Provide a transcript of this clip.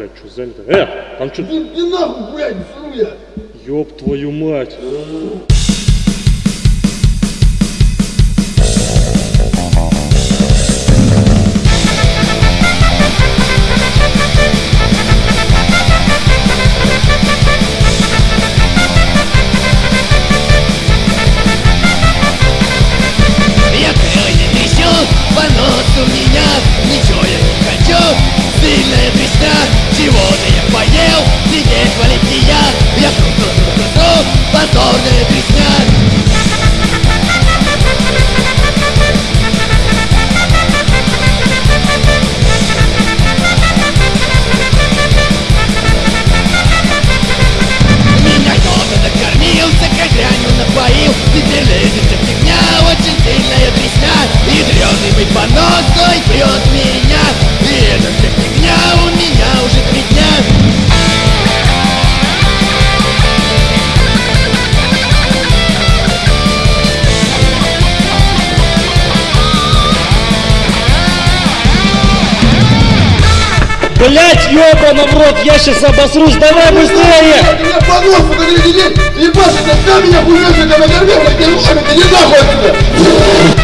блядь, что занято? Э, там что? Иди, нахуй, блядь, сру я. Ёб твою мать. Сидеть валить не я Я круту, круту, позорная трясня Меня кто-то накормил, дрянью напоил Теперь лезет эта фигня, очень сильная трясня Ядреный мой понос, ой, прет меня. И эта вся Блять, ёбана в рот, я сейчас обосрусь, давай быстрее! Меня понос, подожди, иди, ебашь, это вся меня что тебя накормил, блядь, держи, иди нахуй отсюда.